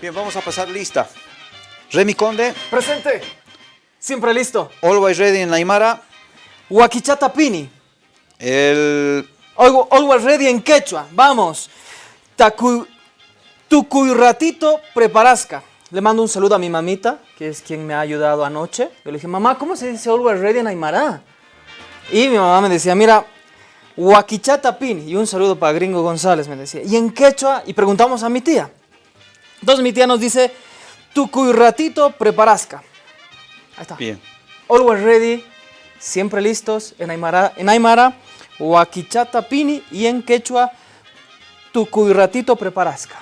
Bien, vamos a pasar lista. Remy Conde. Presente. Siempre listo. Always Ready en Aymara. Huaquichata Pini. El... Always Ready en quechua. Vamos. Tacu... ratito preparasca. Le mando un saludo a mi mamita, que es quien me ha ayudado anoche. Yo le dije, mamá, ¿cómo se dice Always Ready en Aymara? Y mi mamá me decía, mira, Huaquichata Pini. Y un saludo para Gringo González, me decía. Y en quechua, y preguntamos a mi tía. Entonces mi tía nos dice, ratito preparasca. Ahí está. Bien. Always ready, siempre listos, en Aymara, en Aymara Huaquichata Pini y en quechua, ratito preparasca.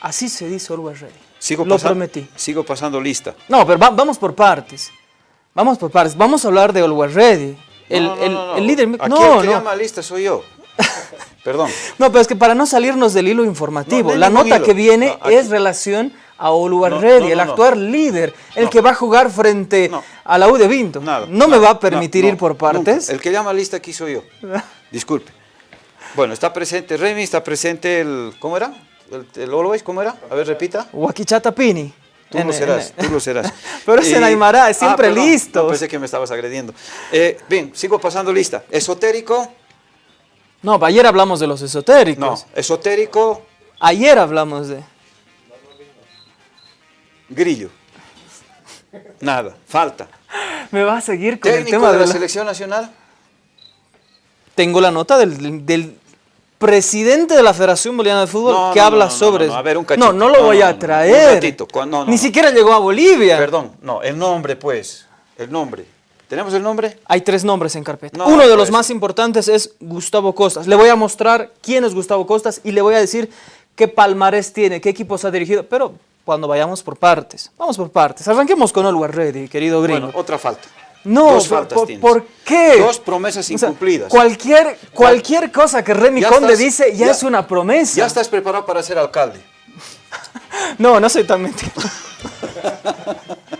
Así se dice always ready. Sigo Lo prometí. Sigo pasando lista. No, pero vamos por partes. Vamos por partes. Vamos a hablar de always ready. El, el, líder... Aquí no, el que llama lista soy yo. Perdón. No, pero es que para no salirnos del hilo informativo, la nota que viene es relación a Oluar el actual líder, el que va a jugar frente a la U de Vinto. no me va a permitir ir por partes. El que llama lista aquí soy yo. Disculpe. Bueno, está presente Remy, está presente el... ¿Cómo era? ¿El, Always? ¿Cómo era? A ver, repita. Huaquichata Pini. Tú lo serás, tú lo serás. Pero es en Aymara, es siempre ah, listo. pensé que me estabas agrediendo. Eh, bien, sigo pasando lista. Esotérico. No, ayer hablamos de los esotéricos. No, esotérico. Ayer hablamos de... Grillo. Nada, falta. ¿Me vas a seguir con el tema de, la, selección nacional? Tengo la nota del, presidente de la Federación Boliviana de Fútbol que habla sobre... No, a ver, un No, no lo voy a traer. Ni siquiera llegó a Bolivia. Perdón, no, el nombre pues, el nombre. ¿Tenemos el nombre? Hay tres nombres en carpeta. Uno de los más importantes es Gustavo Costas. Le voy a mostrar quién es Gustavo Costas y le voy a decir qué palmarés tiene, qué equipos ha dirigido, pero cuando vayamos por partes. Vamos por partes. Arranquemos con Always Ready, querido gringo. Bueno, otra falta. No, Dos faltas por, ¿por, qué? Dos promesas incumplidas. cualquier, cualquier cosa que Remy Conde dice ya, es una promesa. Ya estás preparado para ser alcalde. no, no soy tan mentiroso.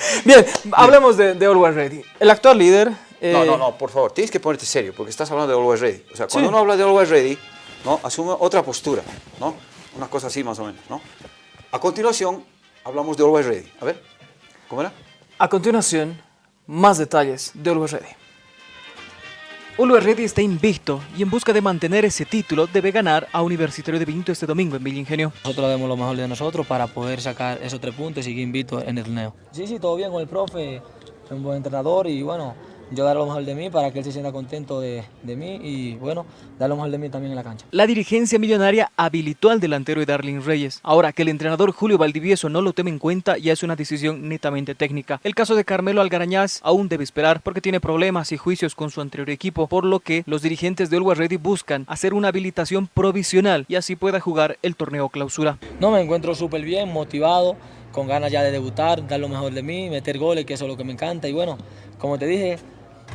Bien, hablemos de, de, Always Ready. El actual líder... Eh, no, no, no, por favor, tienes que ponerte serio, porque estás hablando de Always Ready. O sea, cuando uno habla de Always Ready, ¿no? asume otra postura, ¿no? Una cosa así más o menos, ¿no? A continuación, hablamos de Always Ready. A ver, ¿cómo era? A continuación, más detalles de Always Ready. Always Ready está invicto y en busca de mantener ese título debe ganar a Universitario de Vinto este domingo en Villa Ingenio. Nosotros debemos lo mejor de nosotros para poder sacar esos tres puntos y seguir invicto en el torneo. Sí, sí, todo bien con el profe, un buen entrenador y bueno, yo dar lo mejor de mí para que él se sienta contento de, mí y bueno, dar lo mejor de mí también en la cancha. La dirigencia millonaria habilitó al delantero de Darling Reyes. Ahora que el entrenador Julio Valdivieso no lo tome en cuenta ya es una decisión netamente técnica. El caso de Carmelo Algarañaz aún debe esperar porque tiene problemas y juicios con su anterior equipo, por lo que los dirigentes de Always Ready buscan hacer una habilitación provisional y así pueda jugar el torneo clausura. No, me encuentro súper bien, motivado, con ganas ya de debutar, dar lo mejor de mí, meter goles, que eso es lo que me encanta y bueno, como te dije,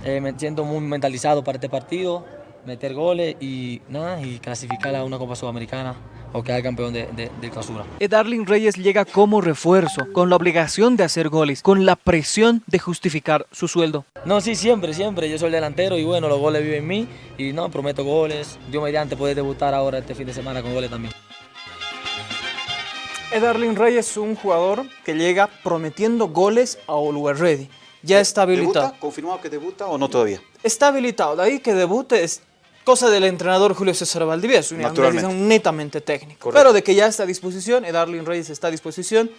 eh, me siento muy mentalizado para este partido, meter goles y nada, y clasificar a una Copa Sudamericana o quedar campeón de, de, clausura. Darling Reyes llega como refuerzo, con la obligación de hacer goles, con la presión de justificar su sueldo. No, sí, siempre, siempre. Yo soy el delantero y bueno, los goles viven en mí y no, prometo goles. Yo mediante puede debutar ahora este fin de semana con goles también. Darling Reyes es un jugador que llega prometiendo goles a Always Ready ya está habilitado. ¿Debuta? ¿Confirmado que debuta o no todavía? Está habilitado. De ahí que debute es cosa del entrenador Julio César Valdivieso, una decisión netamente técnica. Pero de que ya está a disposición, Edarlin Reyes está a disposición.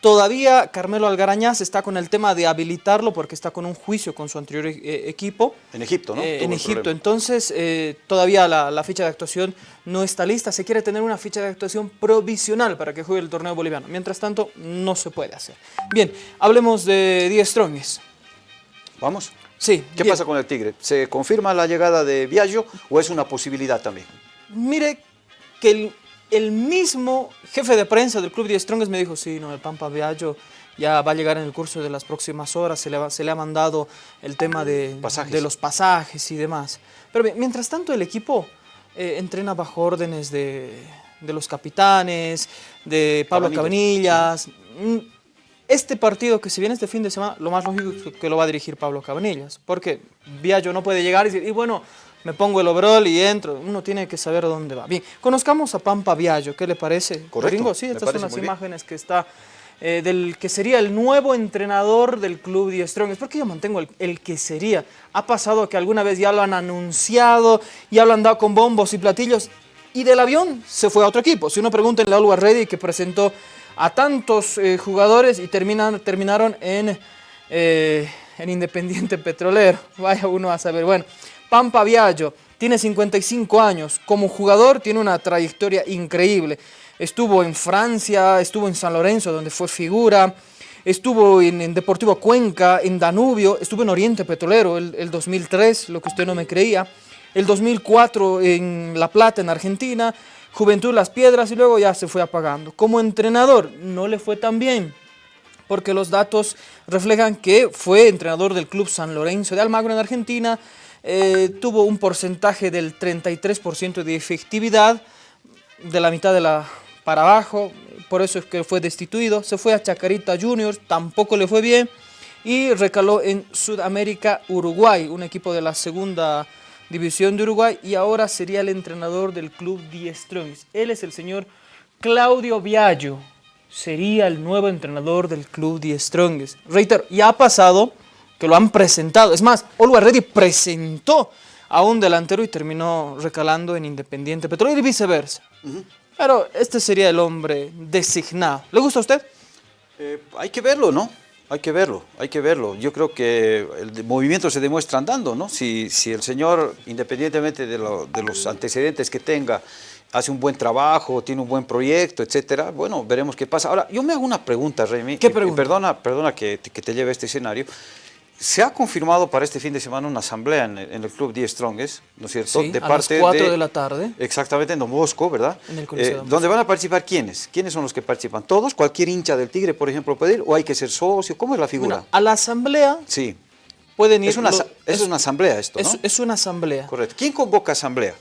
Todavía Carmelo Algarañaz está con el tema de habilitarlo porque está con un juicio con su anterior eh, equipo. En Egipto, ¿no? Eh, en Egipto. Entonces, eh, todavía la, la, ficha de actuación no está lista. Se quiere tener una ficha de actuación provisional para que juegue el torneo boliviano. Mientras tanto, no se puede hacer. Bien, hablemos de 10 Strongs. ¿Vamos? Sí. ¿Qué pasa con el Tigre? ¿Se confirma la llegada de Viaggio o es una posibilidad también? Mire que el el mismo jefe de prensa del Club de Strongest me dijo, sí, no, el Pampa Viaggio ya va a llegar en el curso de las próximas horas, se le, se le ha mandado el tema de, de, los pasajes y demás. Pero mientras tanto el equipo eh, entrena bajo órdenes de, los capitanes, de Pablo Cabanillas. Mm, este partido que se viene este fin de semana, lo más lógico es que lo va a dirigir Pablo Cabanillas, porque Viaggio no puede llegar y decir, y bueno, me pongo el overall y entro. Uno tiene que saber dónde va. Bien, conozcamos a Pampa Viallo, ¿qué le parece? Correcto? Sí, estas son las bien. imágenes que está, eh, del que sería el nuevo entrenador del club Die Strongest. ¿Por qué yo mantengo el, el que sería? Ha pasado que alguna vez ya lo han anunciado, ya lo han dado con bombos y platillos, y del avión se fue a otro equipo. Si uno pregunta en la Always Ready que presentó a tantos eh, jugadores y terminan, terminaron en, eh, en Independiente Petrolero. Vaya uno a saber. Bueno, Pampa Viallo tiene 55 años. Como jugador tiene una trayectoria increíble. Estuvo en Francia, estuvo en San Lorenzo, donde fue figura. Estuvo en, en Deportivo Cuenca, en Danubio, estuvo en Oriente Petrolero el, el 2003, lo que usted no me creía. El 2004 en La Plata, en Argentina. Juventud Las Piedras y luego ya se fue apagando. Como entrenador no le fue tan bien porque los datos reflejan que fue entrenador del club San Lorenzo de Almagro en Argentina, eh, tuvo un porcentaje del 33% de efectividad, de la mitad de la para abajo, por eso es que fue destituido, se fue a Chacarita Juniors, tampoco le fue bien, y recaló en Sudamérica Uruguay, un equipo de la segunda división de Uruguay, y ahora sería el entrenador del club Die Strongest. Él es el señor Claudio Viallo, sería el nuevo entrenador del club Die Strongest. Reitero, ya ha pasado que lo han presentado. Es más, Always Ready presentó a un delantero y terminó recalando en Independiente Petrolero y viceversa. Pero este sería el hombre designado. ¿Le gusta a usted? Eh, hay que verlo, ¿no? Hay que verlo, hay que verlo. Yo creo que el movimiento se demuestra andando, ¿no? Si, si el señor, independientemente de, lo- de los antecedentes que tenga, hace un buen trabajo, tiene un buen proyecto, etcétera, bueno, veremos qué pasa. Ahora, yo me hago una pregunta, Remy. ¿Qué y- y pregunta? perdona, perdona que, te- que te lleve a este escenario. Se ha confirmado para este fin de semana una asamblea en, el en el Club Die Strongest, ¿no es cierto? Sí, a las cuatro de la tarde. Exactamente, en Don Bosco, ¿verdad? En el Eh, donde van a participar quiénes? ¿Quiénes son los que participan? ¿Todos? ¿Cualquier hincha del Tigre, por ejemplo, puede ir? ¿O hay que ser socio? ¿Cómo es la figura? Bueno, a la asamblea sí. pueden ir... Es una, es una asamblea esto, ¿no? es- una asamblea. Correcto. ¿Quién convoca asamblea?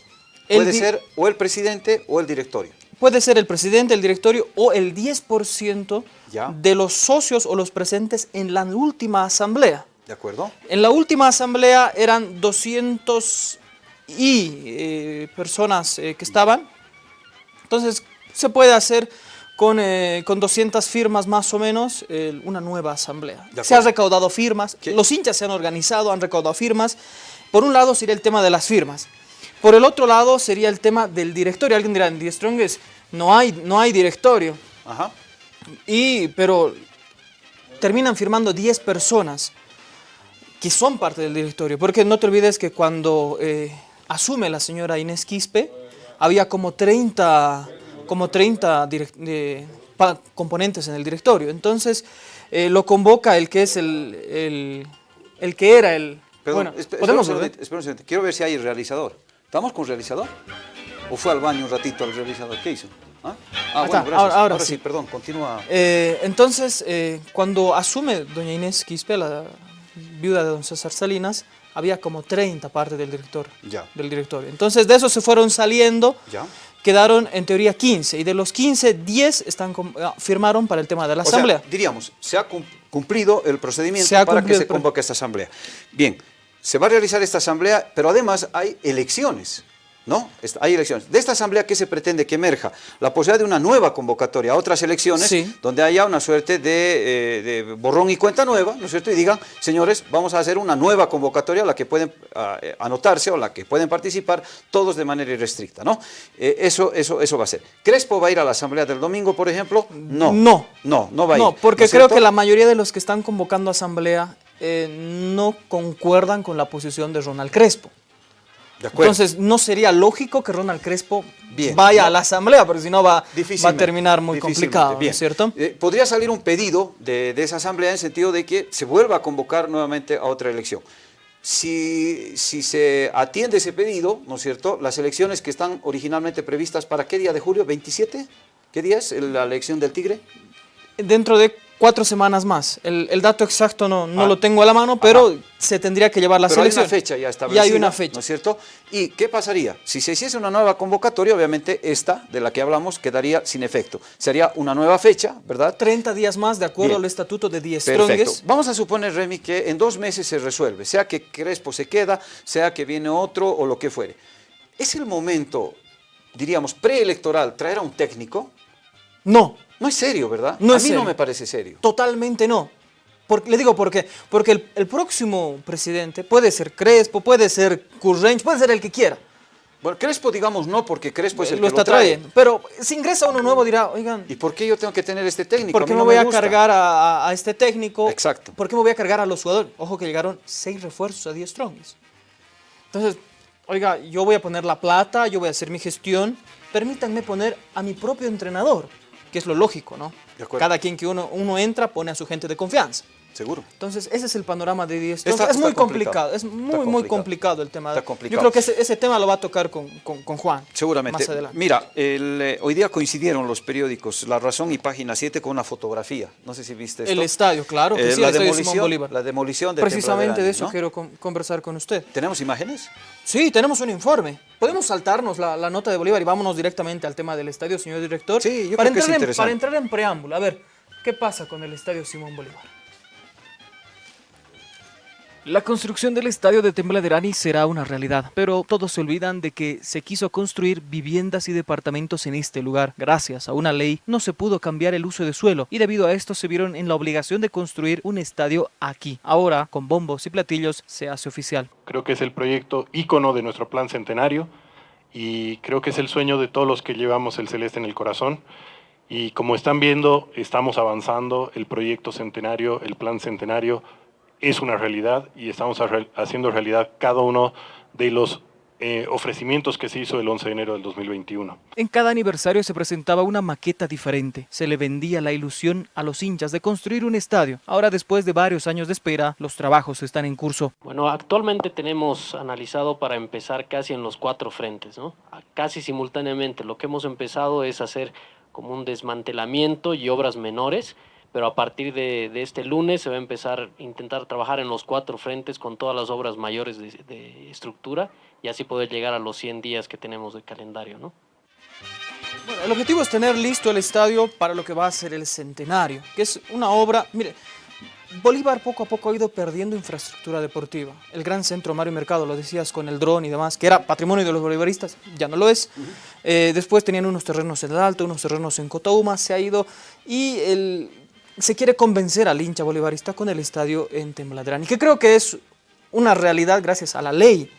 Puede ser o el presidente o el directorio. Puede ser el presidente, el directorio o el 10% Ya. de los socios o los presentes en la última asamblea. ¿De acuerdo? En la última asamblea eran 200 y eh, personas eh, que estaban. Entonces se puede hacer con, eh, con 200 firmas más o menos una nueva asamblea. Se han recaudado firmas, ¿Qué? los hinchas se han organizado, han recaudado firmas. Por un lado sería el tema de las firmas. Por el otro lado sería el tema del directorio. Alguien dirá, en The Strongest no hay, no hay directorio. Ajá. Y, pero terminan firmando 10 personas que son parte del directorio. Porque no te olvides que cuando eh, asume la señora Inés Quispe, había como 30, como 30 direc- de- pa- componentes en el directorio. Entonces, eh, lo convoca el que es el, el, el que era el... Perdón, bueno, esp- espera podemos espera un segundito. Quiero ver si hay el realizador. ¿Estamos con realizador? ¿O fue al baño un ratito al realizador? ¿Qué hizo? ¿Ah? Ah, bueno, gracias. ahora- ahora sí. sí. perdón, continúa. Eh, entonces, cuando asume doña Inés Quispe, la viuda de don César Salinas, había como 30 partes del, director, Ya. del directorio. Entonces, de esos se fueron saliendo, Ya. quedaron en teoría 15, y de los 15, 10 están, ah, firmaron para el tema de la O sea, asamblea. diríamos, se ha cum- cumplido el procedimiento para que se convoque esta asamblea. Bien, se va a realizar esta asamblea, pero además hay elecciones, ¿no? Hay elecciones. De esta asamblea, ¿qué se pretende que emerja? La posibilidad de una nueva convocatoria a otras elecciones, Sí. donde haya una suerte de, eh, de borrón y cuenta nueva, ¿no es cierto? Y digan, señores, vamos a hacer una nueva convocatoria a la que pueden eh, anotarse o a la que pueden participar todos de manera irrestricta, ¿no? Eh, eso, eso, eso va a ser. ¿Crespo va a ir a la asamblea del domingo, por ejemplo? No. No. No, no va a ir. No, porque ¿no es creo cierto? que la mayoría de los que están convocando asamblea no concuerdan con la posición de Ronald Crespo. De. Entonces, no sería lógico que Ronald Crespo Bien. vaya No. a la asamblea, porque si no va, va a terminar muy complicado, ¿no bien. es cierto? Eh, podría salir un pedido de, de esa asamblea en el sentido de que se vuelva a convocar nuevamente a otra elección. Si, si se atiende ese pedido, ¿no es cierto? Las elecciones que están originalmente previstas para qué día de julio, 27? ¿Qué día es la elección del Tigre? Dentro de cuatro semanas más. El, el dato exacto no, no Ah. lo tengo a la mano, pero se tendría que llevar la Pero hay selección. una fecha ya establecida. hay una fecha. ¿No es cierto? ¿Y qué pasaría? Si se hiciese una nueva convocatoria, obviamente esta de la que hablamos quedaría sin efecto. Sería una nueva fecha, ¿verdad? 30 días más de acuerdo Bien. al estatuto de 10 Perfecto. Vamos a suponer, Remy, que en dos meses se resuelve, sea que Crespo se queda, sea que viene otro o lo que fuere. ¿Es el momento, diríamos, preelectoral traer a un técnico? No, No es serio, ¿verdad? No a mí no me parece serio. totalmente no. Por- le digo por qué. Porque el, el próximo presidente puede ser Crespo, puede ser Currench, puede ser el que quiera. Bueno, Crespo, digamos, no, porque Crespo es el lo que está lo trae. trayendo. Pero si ingresa uno nuevo dirá, oigan, ¿Y por qué yo tengo que tener este técnico? ¿por A qué me no voy a cargar a, este técnico? Exacto. ¿Por qué me voy a cargar a los jugadores? Ojo que llegaron seis refuerzos a 10 Strongest. Entonces, oiga, yo voy a poner la plata, yo voy a hacer mi gestión. Permítanme poner a mi propio entrenador, que es lo lógico, ¿no? Cada quien que uno, uno entra pone a su gente de confianza. Seguro. Entonces, ese es el panorama de 10 Está- Strongest. Es muy complicado. complicado, es muy, muy complicado. el tema. Está Yo complicado. creo que ese, ese tema lo va a tocar con, con- con Juan. Seguramente. Más adelante. Mira, el, eh, hoy día coincidieron los periódicos La Razón y Página 7 con una fotografía. No sé si viste esto. El estadio, claro que Eh, sí, la el estadio Simón demolición, Bolívar. la demolición de Precisamente de eso ¿no? quiero con- conversar con usted. ¿Tenemos imágenes? Sí, tenemos un informe. Podemos saltarnos la, la nota de Bolívar y vámonos directamente al tema del estadio, señor director. Sí, yo para creo que es entrar en, interesante. Para entrar en preámbulo, a ver, ¿qué pasa con el estadio Simón Bolívar? La construcción del estadio de Tembladerani será una realidad, pero todos se olvidan de que se quiso construir viviendas y departamentos en este lugar. Gracias a una ley no se pudo cambiar el uso de suelo y debido a esto se vieron en la obligación de construir un estadio aquí. Ahora, con bombos y platillos, se hace oficial. Creo que es el proyecto ícono de nuestro plan centenario y creo que es el sueño de todos los que llevamos el celeste en el corazón. Y como están viendo, estamos avanzando, el proyecto centenario, el plan centenario es una realidad y estamos haciendo realidad cada uno de los eh, ofrecimientos que se hizo el 11 de enero del 2021. En cada aniversario se presentaba una maqueta diferente. Se le vendía la ilusión a los hinchas de construir un estadio. Ahora, después de varios años de espera, los trabajos están en curso. Bueno, actualmente tenemos analizado para empezar casi en los cuatro frentes, ¿no? Casi simultáneamente. Lo que hemos empezado es hacer como un desmantelamiento y obras menores, pero a partir de, de este lunes se va a empezar a intentar trabajar en los cuatro frentes con todas las obras mayores de, de estructura y así poder llegar a los 100 días que tenemos de calendario, ¿no? Bueno, el objetivo es tener listo el estadio para lo que va a ser el centenario, que es una obra, mire, Bolívar poco a poco ha ido perdiendo infraestructura deportiva. El gran centro Mario Mercado, lo decías con el dron y demás, que era patrimonio de los bolivaristas, ya no lo es. Eh, después tenían unos terrenos en el Alto, unos terrenos en Cotauma, se ha ido y el, se quiere convencer al hincha bolivarista con el estadio en Tembladrani, que creo que es una realidad gracias a la ley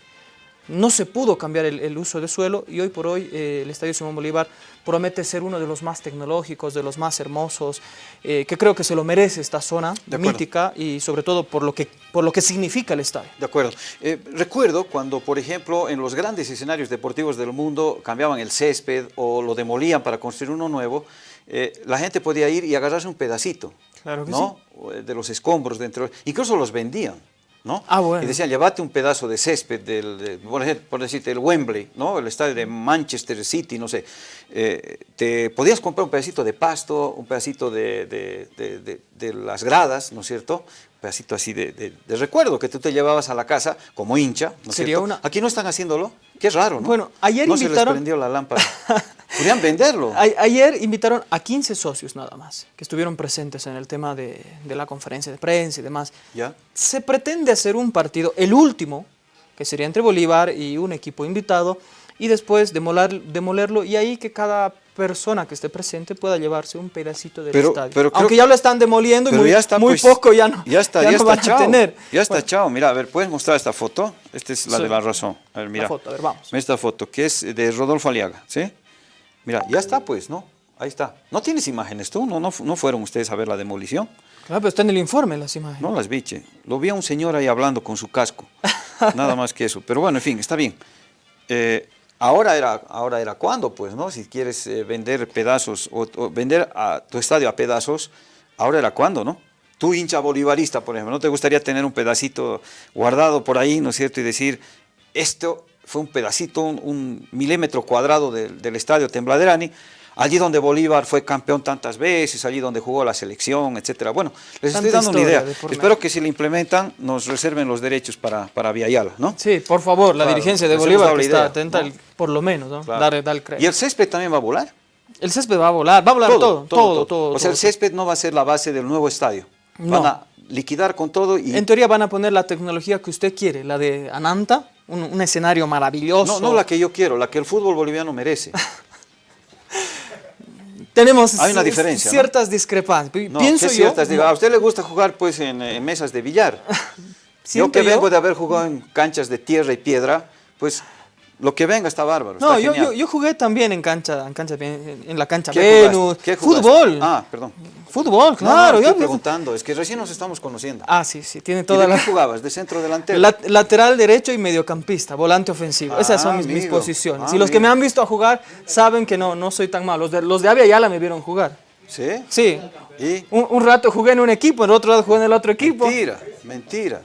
no se pudo cambiar el, el uso de suelo y hoy por hoy eh, el Estadio Simón Bolívar promete ser uno de los más tecnológicos, de los más hermosos, eh, que creo que se lo merece esta zona mítica y sobre todo por lo que, por lo que significa el estadio. De acuerdo. Eh, recuerdo cuando, por ejemplo, en los grandes escenarios deportivos del mundo cambiaban el césped o lo demolían para construir uno nuevo, eh, la gente podía ir y agarrarse un pedacito, Claro que ¿no? O, eh, De los escombros dentro, incluso los vendían. ¿No? Ah, bueno. Y decían, llévate un pedazo de césped, del, de- por, ejemplo, por decirte, el Wembley, ¿no? el estadio de Manchester City, no sé. Eh, te podías comprar un pedacito de pasto, un pedacito de, de- las gradas, ¿no es cierto? Un pedacito así de, recuerdo que tú te llevabas a la casa como hincha, ¿no es Sería cierto? una- Aquí no están haciéndolo, qué raro, ¿no? Bueno, ayer no se les prendió la lámpara. Podrían venderlo. A- ayer invitaron a 15 socios nada más, que estuvieron presentes en el tema de, de la conferencia de prensa y demás. ¿Ya? Se pretende hacer un partido, el último, que sería entre Bolívar y un equipo invitado, y después demolar, demolerlo y ahí que cada persona que esté presente pueda llevarse un pedacito del Pero- estadio. pero creo Aunque que- ya lo están demoliendo y muy, ya está, muy pues, poco ya no, Ya está, ya ya, no está van a chao. tener. Ya está Bueno, chao. Mira, a ver, ¿puedes mostrar esta foto? Esta es la Sí. de la razón. A ver, mira. foto, a ver, vamos. Esta foto, que es de Rodolfo Aliaga, ¿sí? Mira, ya está, pues, ¿no? Ahí está. ¿No tienes imágenes tú? ¿No, no, fu- no fueron ustedes a ver la demolición? Claro, pero está en el informe las imágenes. No las vi, che. Lo vi a un señor ahí hablando con su casco. Nada más que eso. Pero bueno, en fin, está bien. Eh, ahora era, ahora era cuando, pues, ¿no? Si quieres eh, vender pedazos o, o vender a tu estadio a pedazos, ahora era cuando, ¿no? Tú hincha bolivarista, por ejemplo, ¿no te gustaría tener un pedacito guardado por ahí, ¿no es cierto? Y decir, esto fue un pedacito, un, un milímetro cuadrado del, del estadio Tembladerani. allí donde Bolívar fue campeón tantas veces, allí donde jugó la selección, etcétera. Bueno, les estoy dando una idea. Espero que si la implementan nos reserven los derechos para, para Viayala, ¿no? Sí, por favor, la Claro, dirigencia de Bolívar que está atenta, por lo menos, ¿no? Claro. Dar, dar ¿Y el césped también va a volar? El césped va a volar, va a volar todo, todo, todo. O sea, el césped no va a ser la base del nuevo estadio. No. Van a liquidar con todo y... En teoría van a poner la tecnología que usted quiere, la de Ananta, un, un escenario maravilloso. No, no la que yo quiero, la que el fútbol boliviano merece. Tenemos Hay una ci- diferencia, ¿no? ciertas discrepancias. No, Pienso ¿qué yo, ciertas? Digo, a usted le gusta jugar pues en, en mesas de billar. yo que yo- vengo de haber jugado en canchas de tierra y piedra, pues lo que venga está bárbaro. No, está yo, yo, yo jugué también en cancha, en cancha, en la cancha ¿Qué Venus, fútbol, Ah, perdón. fútbol, No, claro. no, yo- estoy preguntando, es que recién nos estamos conociendo. ah, sí, sí, tiene ¿Y toda de la... qué jugabas? ¿De centro delantero? La- lateral derecho y mediocampista, volante ofensivo. Esas son mis, mis posiciones. Ah, y los que me han visto a jugar saben que no, no soy tan malo. Los de, los de Avia Yala me vieron jugar. ¿Sí? Sí. ¿Y? Un, un rato jugué en un equipo, en el otro rato jugué en el otro equipo. Mentira, mentira,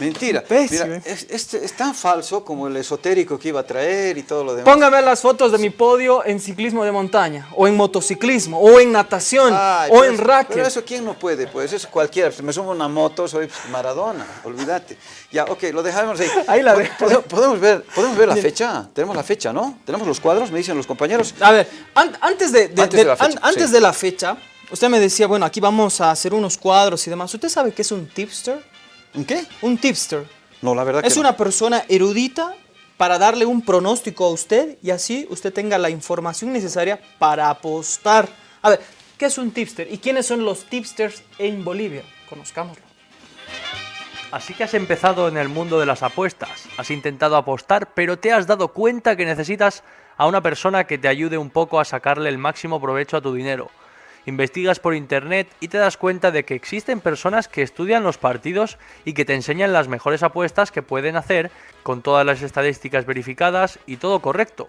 mentira. Mira, es, es- es tan falso como el esotérico que iba a traer y todo lo demás. Póngame las fotos de mi podio en ciclismo de montaña, o en motociclismo, o en natación, Ay, o en racket. Pero eso quién no puede, pues eso cualquiera. Si me subo a una moto, soy Maradona, olvídate. Ya, ok, lo dejamos ahí. Ahí la pode- Podemos ver, podemos ver la fecha. Tenemos la fecha, ¿no? Tenemos los cuadros, me dicen los compañeros. A ver, an- antes, de, de- Antes de- de la fecha, an- antes sí. de la fecha, usted me decía, bueno, aquí vamos a hacer unos cuadros y demás. ¿Usted sabe qué es un tipster? ¿En qué? Un tipster. No, la verdad que Es no. una persona erudita para darle un pronóstico a usted y así usted tenga la información necesaria para apostar. A ver, ¿qué es un tipster? ¿Y quiénes son los tipsters en Bolivia? Conozcámoslo. Así que has empezado en el mundo de las apuestas, has intentado apostar, pero te has dado cuenta que necesitas a una persona que te ayude un poco a sacarle el máximo provecho a tu dinero. Investigas por internet y te das cuenta de que existen personas que estudian los partidos y que te enseñan las mejores apuestas que pueden hacer con todas las estadísticas verificadas y todo correcto.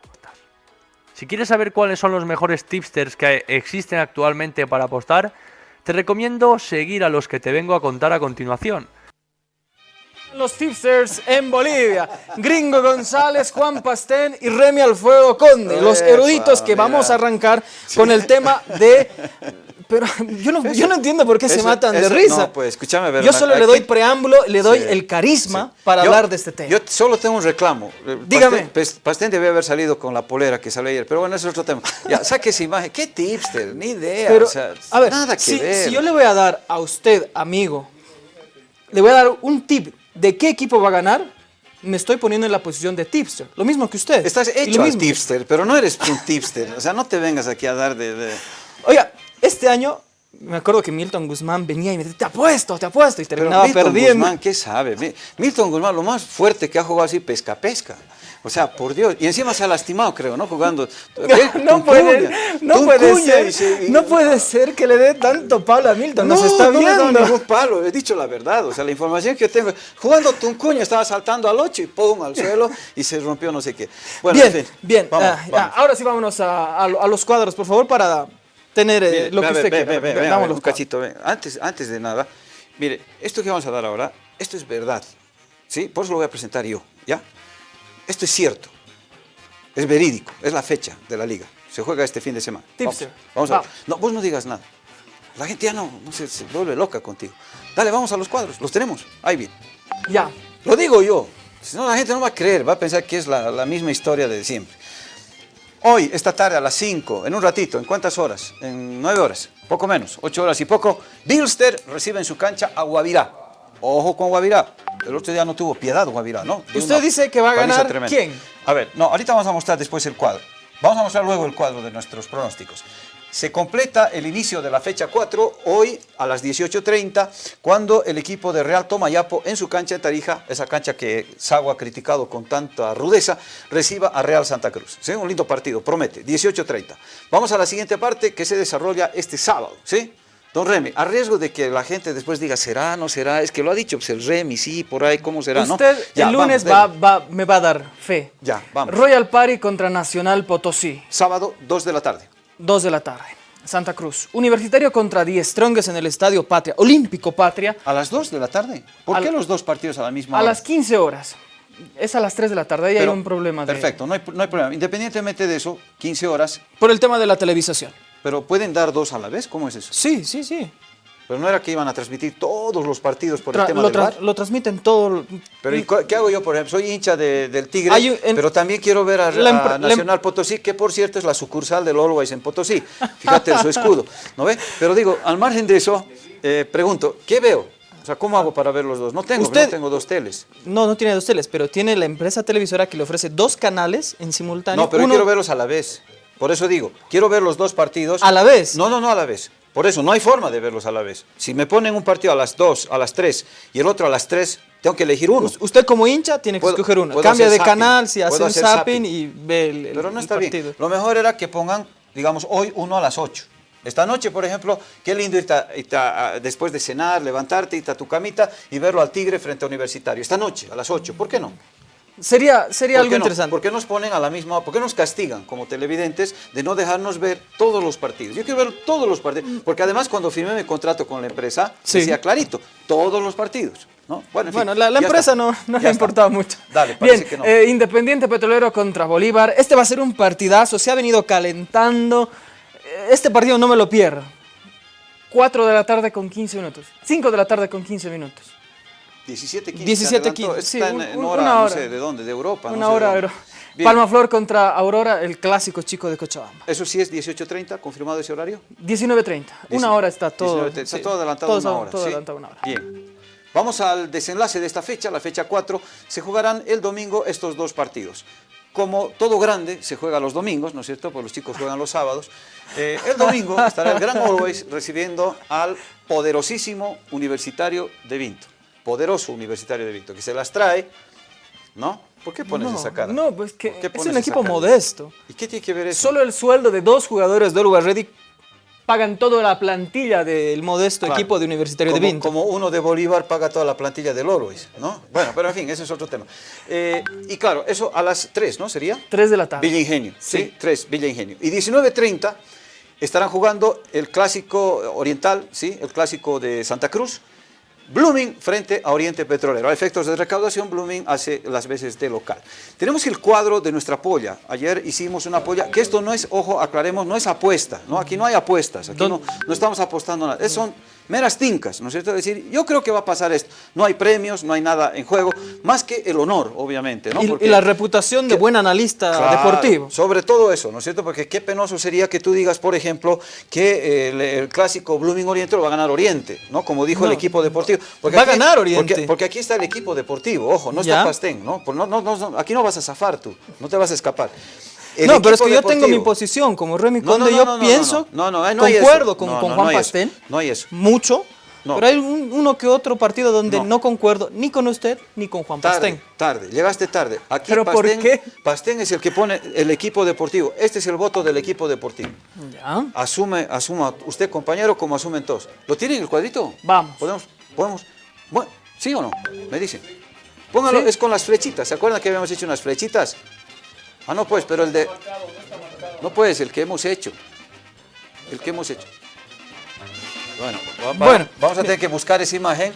Si quieres saber cuáles son los mejores tipsters que existen actualmente para apostar, te recomiendo seguir a los que te vengo a contar a continuación. Los tipsters en Bolivia. Gringo González, Juan Pastén y Remy Alfredo Conde. Los eruditos que vamos a arrancar con el tema de... Pero yo no, yo no entiendo por qué se Eso- matan de risa. No, pues escúchame, ver, Yo solo le doy preámbulo, le doy Sí, el carisma sí. para Yo- hablar de este tema. Yo solo tengo un reclamo. Eh, Dígame. Pastén, Pes- Pastén debe haber salido con la polera que salió ayer, pero bueno, ese es otro tema. Ya, saque esa imagen. ¿Qué tipster? Ni idea. Pero, o sea, a ver, nada que si, ver. si yo le voy a dar a usted, amigo, le voy a dar un tip de qué equipo va a ganar, me estoy poniendo en la posición de tipster. Lo mismo que usted. Estás hecho al tipster, pero no eres un tipster. O sea, no te vengas aquí a dar de... de- Oiga, este año me acuerdo que Milton Guzmán venía y me decía, te apuesto, te apuesto, y Pero terminaba Milton perdiendo. Guzmán, ¿qué sabe? Mi- Milton Guzmán, lo más fuerte que ha jugado así, pesca-pesca. O sea, por Dios. Y encima se ha lastimado, creo, ¿no? Jugando. No puede, no puede ser, y se- y- no puede ser que le dé tanto palo a Milton, nos está no viendo. ningún palo, he dicho la verdad. O sea, la información que yo tengo. Jugando Tuncuña, estaba saltando al 8 y pum, al suelo y se rompió no sé qué. Bueno, bien, en fin. bien. Vamos, ah, vamos. ahora sí vámonos a, a lo- a los cuadros, por favor, para tener eh, lo que usted quiera. un cachito. Antes, antes de nada, mire, esto que vamos a dar ahora, esto es verdad. ¿Sí? Por eso lo voy a presentar yo, ¿ya? Esto es cierto. Es verídico, es la fecha de la liga. Se juega este fin de semana. Vamos, Tipster. Vamos, a ver. Vamos. No, vos no digas nada. La gente ya no, no se, se vuelve loca contigo. Dale, vamos a los cuadros, los tenemos. Ahí bien. Ya. Lo digo yo. Si no, la gente no va a creer, va a pensar que es la, la misma historia de siempre. Hoy, esta tarde a las 5, en un ratito, ¿en cuántas horas? En 9 horas, poco menos, 8 horas y poco. Bilster recibe en su cancha a Guavirá. Ojo con Guavirá. El otro día no tuvo piedad Guavirá, ¿no? Dio Usted dice que va a ganar tremenda. ¿quién? A ver, no, ahorita vamos a mostrar después el cuadro. Vamos a mostrar luego el cuadro de nuestros pronósticos. Se completa el inicio de la fecha 4 hoy a las 18.30 cuando el equipo de Real Tomayapo en su cancha de Tarija, esa cancha que Sago ha criticado con tanta rudeza, reciba a Real Santa Cruz. ¿sí? Un lindo partido, promete, 18.30. Vamos a la siguiente parte que se desarrolla este sábado. ¿sí? Don Remy, a riesgo de que la gente después diga, ¿será, no será? Es que lo ha dicho pues, el Remy, sí, por ahí, ¿cómo será? no? Usted Ya, el lunes vamos, va, me va a dar fe. Ya, vamos. Royal Party contra Nacional Potosí, Sábado, 2 de la tarde. 2 de la tarde. Santa Cruz. Universitario contra Die Strongest en el Estadio Patria. Olímpico Patria. ¿A las 2 de la tarde? ¿Por A qué los dos partidos a la misma A hora? las 15 horas. Es a las 3 de la tarde, ahí hay Pero- un problema. de- Perfecto, no hay, no hay problema. Independientemente de eso, 15 horas, Por el tema de la televisación. Pero ¿pueden dar dos a la vez? ¿Cómo es eso? Sí, sí, sí. Pero no era que iban a transmitir todos los partidos por Tra- el tema lo, del VAR. lo transmiten todo. Pero ¿y cu- qué hago yo, por ejemplo? Soy hincha de- del Tigre, en- pero también quiero ver a, a Nacional Potosí, que por cierto es la sucursal del Always en Potosí. Fíjate su escudo, ¿no ve? Pero digo, al margen de eso, eh, pregunto, ¿qué veo? O sea, ¿cómo hago para ver los dos? No tengo, Usted- no tengo dos teles. No, no tiene dos teles, pero tiene la empresa televisora que le ofrece dos canales en simultáneo. No, pero yo quiero verlos a la vez. Por eso digo, quiero ver los dos partidos. ¿A la vez? No, no, no a la vez. Por eso, no hay forma de verlos a la vez. Si me ponen un partido a las 2, a las 3 y el otro a las 3, tengo que elegir uno. Us- Usted como hincha tiene que Puedo- escoger uno. Cambia de zapping, canal, si hace un zapping zapping. y ve el, el- Pero no está partido. bien. Lo mejor era que pongan, digamos, hoy uno a las 8. Esta noche, por ejemplo, qué lindo irte a- irte a- a- después de cenar, levantarte, irte a tu camita y verlo al Tigre frente a Universitario. Esta noche, a las 8. ¿Por qué no? Sería, sería ¿Por algo no? interesante. ¿Por qué nos ponen a la misma, por qué nos castigan como televidentes de no dejarnos ver todos los partidos? Yo quiero ver todos los partidos, porque además cuando firmé mi contrato con la empresa, Sí. decía clarito, todos los partidos, ¿no? Bueno, en fin, Bueno, la, empresa está. no, no le está. importaba mucho. Dale, parece Bien, que no. eh, Independiente Petrolero contra Bolívar. Este va a ser un partidazo, se ha venido calentando. Eh, Este partido no me lo pierdo. 4 de la tarde con 15 minutos. 5 de la tarde con 15 minutos. 17, 15. 17, 15. 15, sí, Está en, un- en un- hora, una no hora. sé de dónde, de Europa. no Una sé de hora. dónde. Euro. Bien. Palma Flor contra Aurora, el clásico chico de Cochabamba. Eso sí es 18.30, confirmado ese horario. 19.30. Una hora está todo. 19:30, Está sí. todo adelantado Todo una hora. todo ¿sí? adelantado una hora. Bien. Vamos al desenlace de esta fecha, la fecha 4. Se jugarán el domingo estos dos partidos. Como todo grande se juega los domingos, ¿no es cierto? Pues los chicos juegan los sábados. Eh, el domingo estará el Gran Always recibiendo al poderosísimo Universitario de Vinto. Poderoso Universitario de Vinto, que se las trae, ¿no? ¿Por qué pones no, esa cara? No, pues que ¿Por qué es un equipo modesto. ¿Y qué tiene que ver eso? Solo el sueldo de dos jugadores de Uruguay Ready pagan toda la plantilla del modesto Claro. equipo de Universitario como, de Vinto. Como uno de Bolívar paga toda la plantilla del Always, ¿no? Bueno, pero en fin, ese es otro tema. Eh, y claro, eso a las 3, ¿no? ¿Sería? 3 de la tarde. Villa Ingenio, ¿sí? Sí. 3, Villa Ingenio. Y 19.30 estarán jugando el clásico oriental, ¿sí? El clásico de Santa Cruz. Blooming frente a Oriente Petrolero. A efectos de recaudación, Blooming hace las veces de local. Tenemos el cuadro de nuestra polla. Ayer hicimos una polla, que esto no es, ojo, aclaremos, no es apuesta. ¿no? Aquí no hay apuestas, aquí no, no estamos apostando nada. Es- son meras tincas, ¿no es cierto? Es decir, yo creo que va a pasar esto. No hay premios, no hay nada en juego, más que el honor, obviamente. ¿no? y, y Porque- la reputación de que- buen analista Claro, deportivo. Sobre todo eso, ¿no es cierto? Porque qué penoso sería que tú digas, por ejemplo, que eh, el, el clásico Blooming Oriente lo va a ganar Oriente, ¿no? Como dijo el equipo deportivo. Va a ganar Oriente. Porque, porque aquí está el equipo deportivo, ojo, no Ya. está Pastén, ¿no? Pues no, no, no, no, Aquí no vas a zafar tú, no te vas a escapar. El no, pero es que yo tengo mi deportivo- posición. Como Remy No, no, Conde, no, yo no, no, pienso, no, no, no, no hay eso. concuerdo con, No, con Juan. Pastén, No hay eso. mucho, No. pero hay un- uno que otro partido donde No. no. concuerdo ni con usted ni con Juan Tarde, Pastén. tarde, llegaste tarde. Aquí ¿Pero por Pastén, qué? Pastén es el que pone el equipo deportivo. Este es el voto del equipo deportivo. Ya. Asume, asuma usted, compañero, como asumen todos. ¿Lo tienen el cuadrito? Vamos. ¿Podemos? ¿Podemos? Bueno, ¿sí o no? Me dicen. Póngalo, Sí. es con las flechitas. ¿Se acuerdan que habíamos hecho unas flechitas? Ah, no, pues, pero el de... No, pues, el que hemos hecho. El que hemos hecho. Bueno, va- va- Bueno. vamos a tener que buscar esa imagen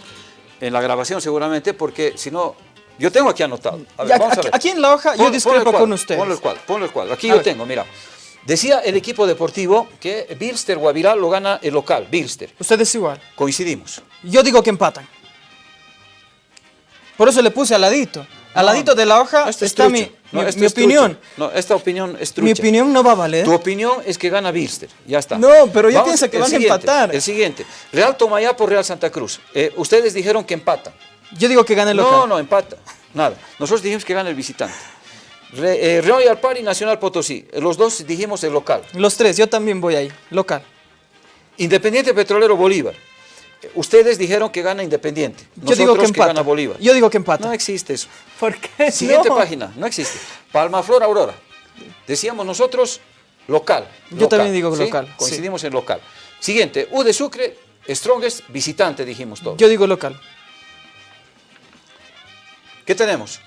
en la grabación seguramente, porque si no... Yo tengo aquí anotado. A ver, vamos a aquí- ver. aquí en la hoja yo Pon- discrepo con ustedes. Ponle el cuadro, ponle el cuadro. Aquí A yo ver. tengo, mira. Decía el equipo deportivo que Bilster Guavirá lo gana el local, Bilster. Usted es igual. Coincidimos. Yo digo que empatan. Por eso le puse al ladito. Al ladito de la hoja esto está mi, No, mi- esto mi es opinión. No, esta opinión es trucha. Mi opinión no va a valer. Tu opinión es que gana Bilster. Ya está. No, pero yo Vamos, pienso que van a empatar. El siguiente. Real Tomayá por Real Santa Cruz. Eh, ustedes dijeron que empatan. Yo digo que gane el local. No, no, empata. Nada. Nosotros dijimos que gana el visitante. Re- eh, Royal Party Nacional Potosí. Los dos dijimos el local. Los tres, yo también voy ahí. Local. Independiente Petrolero Bolívar. Ustedes dijeron que gana Independiente. Yo digo que empata. gana Bolívar. Yo digo que empata. No existe eso. ¿Por qué? Siguiente no? página, no existe. Palmaflor Aurora. Decíamos nosotros local. Yo local, también digo ¿sí? local, sí. Coincidimos en local. Siguiente, U de Sucre, Strongest, visitante, dijimos todos. Yo digo local. ¿Qué tenemos?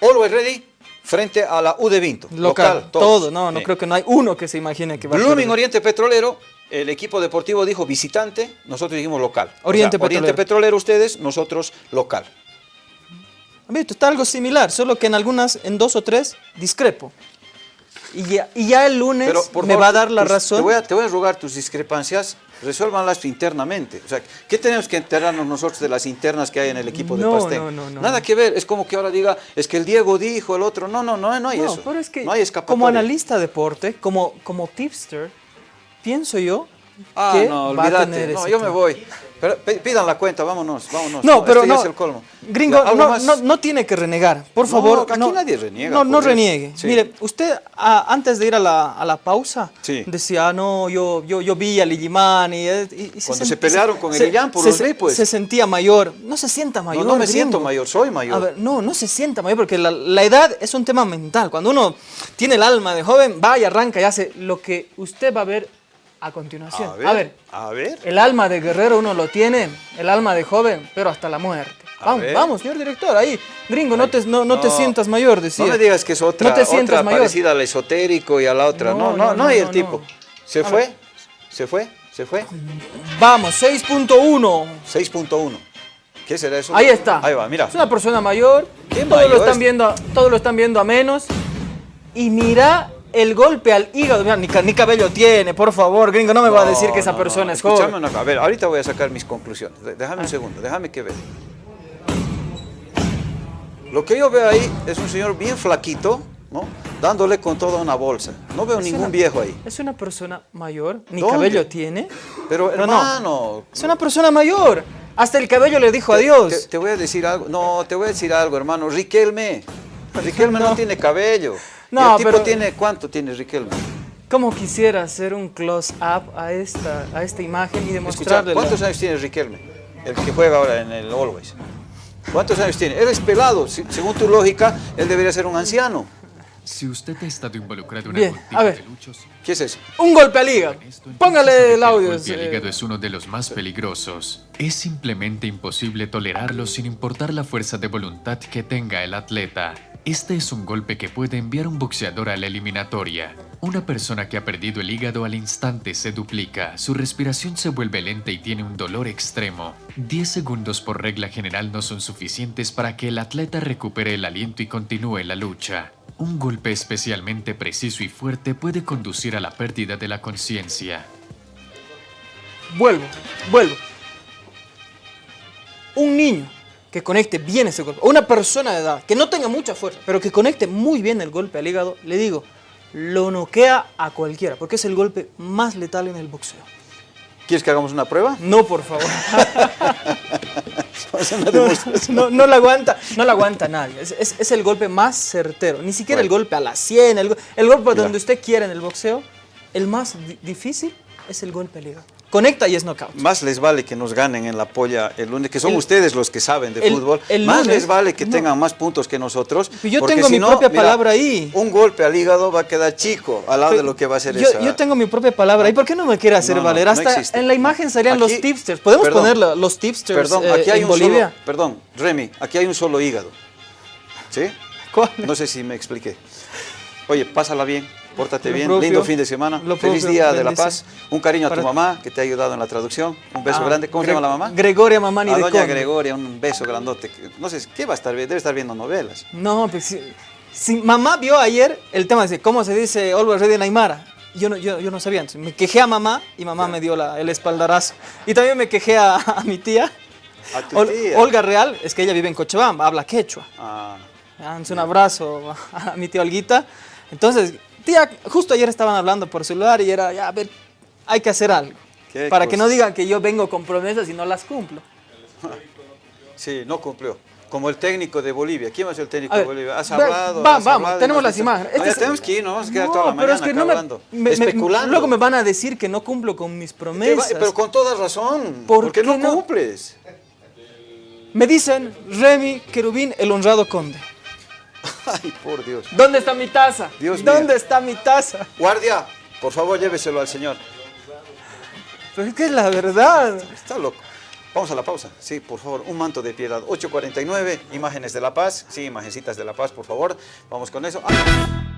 Always Ready frente a la U de Vinto. Local. todo. No, no Bien. creo que no hay uno que se imagine que va a Blooming. Oriente Petrolero, el equipo deportivo dijo visitante, nosotros dijimos local. O Oriente sea, Oriente Petrolero. Petrolero ustedes, nosotros local. Está algo similar, solo que en algunas, en dos o tres, discrepo. Y ya, y ya el lunes Pero, por me favor, va a dar la razón. Te voy a, te voy a rogar tus discrepancias, resuélvanlas internamente. O sea, ¿qué tenemos que enterarnos nosotros de las internas que hay en el equipo de No, Pastén? no, no, no, Nada que ver, es como que ahora diga, es que el Diego dijo, el otro, no, no, no, no hay No, eso. pero es que no hay escapatoria. como analista de deporte, como, como tipster, pienso yo Ah, que no, va a olvídate, tener no, yo me voy. Pero pe- pidan la cuenta, vámonos, vámonos. No, pero este ya no, es el colmo. gringo, Ya, ¿algo no, más? no, no tiene que renegar, por No, favor. aquí no, nadie reniega, No, no reniegue. Sí. Mire, usted ah, antes de ir a la, a la pausa Sí. decía, "Ah, no, yo, yo, yo vi a Ligimani. Y, y- y Cuando se pelearon con el se- Illán por se- los ripos. Se sentía mayor. No se sienta mayor. no me gringo. siento mayor, soy mayor. A ver, no, no se sienta mayor porque la, la edad es un tema mental. Cuando uno tiene el alma de joven, va y arranca y hace lo que usted va a ver a continuación. A ver, a ver a ver. el alma de guerrero uno lo tiene, el alma de joven, pero hasta la muerte. A Vamos, ver. vamos, señor director, ahí. Gringo, no te, no, no te sientas mayor, decía. No me digas que es otra, No te sientas otra mayor. parecida al esotérico y a la otra. No, No, no, hay el tipo. ¿Se fue? ver. ¿Se fue? ¿Se fue? Vamos, 6.1. 6.1. ¿Qué será eso? Ahí está. Ahí va, mira. Es una persona mayor. ¿Qué todos mayor lo están es? viendo, todos lo están viendo a menos. Y mira el golpe al hígado. Mira, ni, ca- ni cabello tiene, por favor, gringo, no me va a decir que esa No, no, persona no. es joven. una. A ver, ahorita voy a sacar mis conclusiones. Ah. Déjame un segundo, déjame que vea. Lo que yo veo ahí es un señor bien flaquito, ¿no? Dándole con toda una bolsa. No veo Es ningún una- viejo ahí. Es una persona mayor, ni ¿Dónde? cabello tiene. Pero No, no. hermano, Es una persona mayor. Hasta el cabello le dijo Te, adiós. te voy a decir algo. No, te voy a decir algo, hermano. Riquelme. Riquelme no, No. tiene cabello. No, ¿Y el tipo pero- tiene cuánto tiene Riquelme? ¿Cómo quisiera hacer un close-up a esta, a esta imagen y demostrarle? ¿cuántos años tiene Riquelme? El que juega ahora en el Always. ¿Cuántos años tiene? Él es pelado. Según tu lógica, él debería ser un anciano. Si usted ha estado involucrado en Bien, algún tipo a ver. de luchos, ¿Qué es eso? Un golpe al hígado. Póngale el audio. golpe al eh, hígado es uno de los más peligrosos. Es simplemente imposible tolerarlo sin importar la fuerza de voluntad que tenga el atleta. Este es un golpe que puede enviar un boxeador a la eliminatoria. Una persona que ha perdido el hígado al instante se duplica, su respiración se vuelve lenta y tiene un dolor extremo. 10 segundos por regla general no son suficientes para que el atleta recupere el aliento y continúe la lucha. Un golpe especialmente preciso y fuerte puede conducir a la pérdida de la conciencia. Vuelvo, vuelvo. Un niño que conecte bien ese golpe, una persona de edad que no tenga mucha fuerza, pero que conecte muy bien el golpe al hígado, le digo, lo noquea a cualquiera, porque es el golpe más letal en el boxeo. ¿Quieres que hagamos una prueba? No, por favor. No, no, no la aguanta, no la aguanta nadie. Es, es- es el golpe más certero. Ni siquiera el golpe a la 100, el, el golpe Ya. donde usted quiera en el boxeo. El más di- difícil es el golpe al hígado. Conecta y es knockout. Más les vale que nos ganen en la polla el lunes, que son El- ustedes los que saben de el- fútbol. el más lunes- les vale que no. tengan más puntos que nosotros. Yo tengo si mi no, propia mira, palabra ahí. Un golpe al hígado va a quedar chico al lado de lo que va a ser yo, esa. yo tengo mi propia palabra. ¿Y por qué no me quiere hacer No, valer? Hasta en la imagen salían Aquí- los tipsters. ¿Podemos perdón, poner los tipsters Perdón, eh, aquí hay en un Bolivia? solo. Perdón, Remy, aquí hay un solo hígado. ¿Sí? ¿Cuál? No sé si me expliqué. Oye, pásala bien, pórtate Lo bien, propio, lindo fin de semana, feliz propio, día de la paz, un cariño a tu mamá que te ha ayudado en la traducción, un beso Ah, grande. ¿Cómo se Gre- llama la mamá? Gregoria Mamani a de doña Conde. Gregoria, un beso grandote. No sé, ¿qué va a estar viendo? Debe estar viendo novelas. No, pues si, si mamá vio ayer el tema de cómo se dice Always Ready en Aymara. Yo no, yo, yo no sabía, entonces me quejé a mamá y mamá me dio la- el espaldarazo. Y también me quejé a, a mi tía, A tu Ol- tía. Olga Real, es que ella vive en Cochabamba, habla quechua. Ah, Dánse un abrazo a mi tía Olguita. Entonces, tía, justo ayer estaban hablando por celular y era, ya, a ver, hay que hacer algo. Para que no digan que yo vengo con promesas y no las cumplo. sí, no cumplió. Como el técnico de Bolivia. ¿Quién va a ser el técnico de Bolivia? ¿Has hablado? has vamos, hablado y tenemos las imágenes. No, Este es- tenemos que ir, nos vamos a quedar No, toda la pero mañana es que no me- hablando. me- me- especulando. luego me van a decir que no cumplo con mis va- promesas. pero con toda razón. ¿Por porque qué no, no? cumples. Me dicen, Remy Querubín, el honrado conde. Ay, por Dios. ¿Dónde está mi taza? Dios ¿Dónde está mi taza? Guardia, por favor, lléveselo al señor. Pero es que es la verdad. Está loco. Vamos a la pausa. Sí, por favor, un manto de piedad. 8.49, imágenes de la paz. Sí, imagencitas de la paz, por favor. Vamos con eso. Ah.